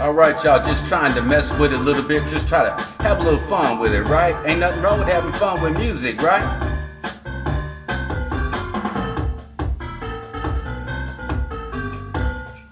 All right, y'all, just trying to mess with it a little bit. Just try to have a little fun with it, right? Ain't nothing wrong with having fun with music, right?